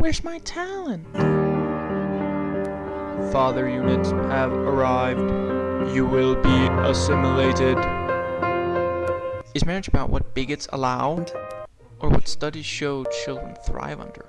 Where's my talent? Father units have arrived. You will be assimilated. Is marriage about what bigots allow? Or what studies show children thrive under?